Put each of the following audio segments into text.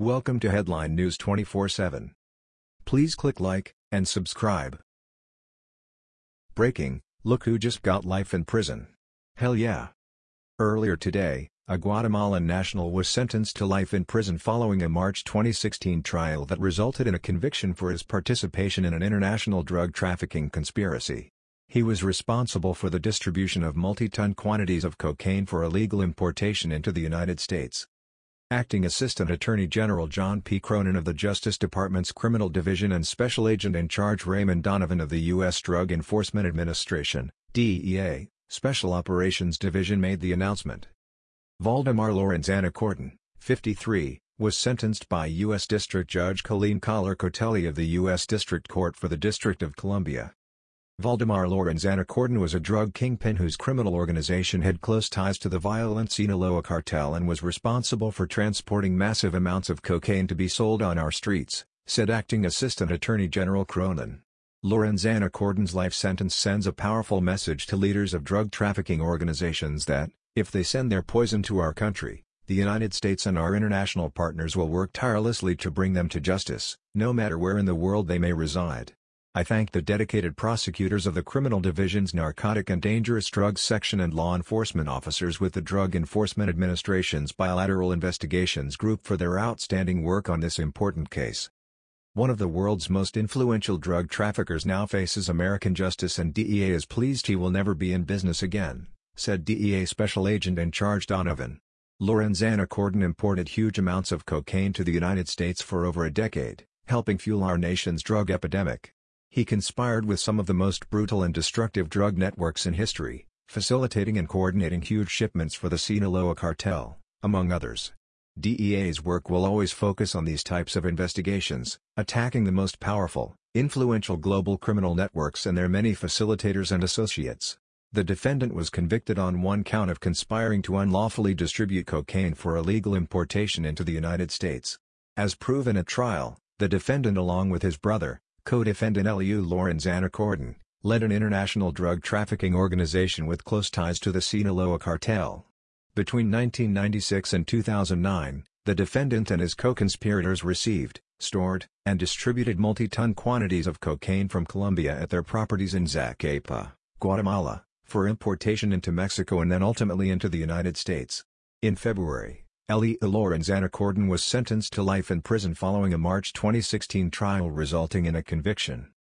Welcome to Headline News 24/7. Please click like and subscribe. Breaking: Look who just got life in prison. Hell yeah. Earlier today, a Guatemalan national was sentenced to life in prison following a March 2016 trial that resulted in a conviction for his participation in an international drug trafficking conspiracy. He was responsible for the distribution of multi-ton quantities of cocaine for illegal importation into the United States. Acting Assistant Attorney General John P. Cronan of the Justice Department's Criminal Division and Special Agent in Charge Raymond Donovan of the U.S. Drug Enforcement Administration DEA, Special Operations Division made the announcement. Valdemar Lorenzana Cordon, 53, was sentenced by U.S. District Judge Colleen Kollar-Kotelly of the U.S. District Court for the District of Columbia. Valdemar Lorenzana Cordon was a drug kingpin whose criminal organization had close ties to the violent Sinaloa cartel and was responsible for transporting massive amounts of cocaine to be sold on our streets, said Acting Assistant Attorney General Cronan. Lorenzana Cordon's life sentence sends a powerful message to leaders of drug trafficking organizations that, if they send their poison to our country, the United States and our international partners will work tirelessly to bring them to justice, no matter where in the world they may reside. I thank the dedicated prosecutors of the Criminal Division's Narcotic and Dangerous Drugs Section and law enforcement officers with the Drug Enforcement Administration's Bilateral Investigations Group for their outstanding work on this important case. One of the world's most influential drug traffickers now faces American justice and DEA is pleased he will never be in business again, said DEA Special Agent in Charge Donovan. Lorenzana Cordon imported huge amounts of cocaine to the United States for over a decade, helping fuel our nation's drug epidemic. He conspired with some of the most brutal and destructive drug networks in history, facilitating and coordinating huge shipments for the Sinaloa cartel, among others. DEA's work will always focus on these types of investigations, attacking the most powerful, influential global criminal networks and their many facilitators and associates. The defendant was convicted on one count of conspiring to unlawfully distribute cocaine for illegal importation into the United States. As proven at trial, the defendant along with his brother, co-defendant Eliu Lorenzana Cordon, led an international drug trafficking organization with close ties to the Sinaloa cartel. Between 1996 and 2009, the defendant and his co-conspirators received, stored, and distributed multi-ton quantities of cocaine from Colombia at their properties in Zacapa, Guatemala, for importation into Mexico and then ultimately into the United States. In February, Eliu Lorenzana Cordon was sentenced to life in prison following a March 2016 trial resulting in a conviction.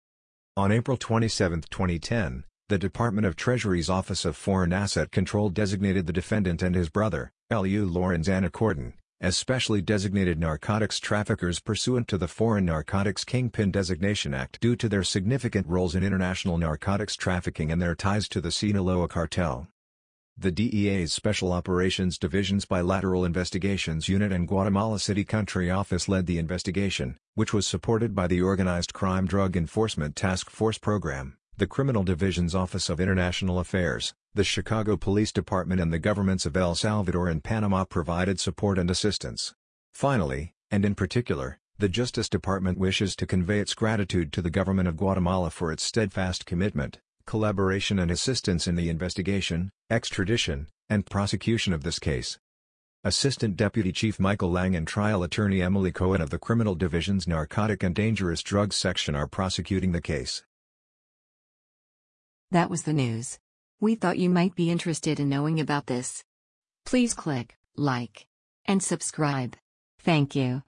On April 27, 2010, the Department of Treasury's Office of Foreign Asset Control designated the defendant and his brother, Eliu Lorenzana Cordon, as specially designated narcotics traffickers pursuant to the Foreign Narcotics Kingpin Designation Act due to their significant roles in international narcotics trafficking and their ties to the Sinaloa cartel. The DEA's Special Operations Division's Bilateral Investigations Unit and Guatemala City Country Office led the investigation, which was supported by the Organized Crime Drug Enforcement Task Force Program, the Criminal Division's Office of International Affairs, the Chicago Police Department and the governments of El Salvador and Panama provided support and assistance. Finally, and in particular, the Justice Department wishes to convey its gratitude to the government of Guatemala for its steadfast commitment, collaboration and assistance in the investigation, extradition, and prosecution of this case. Assistant Deputy Chief Michael Lang and Trial Attorney Emily Cohen of the Criminal Division's Narcotic and Dangerous Drugs Section are prosecuting the case. That was the news. We thought you might be interested in knowing about this. Please click like and subscribe. Thank you.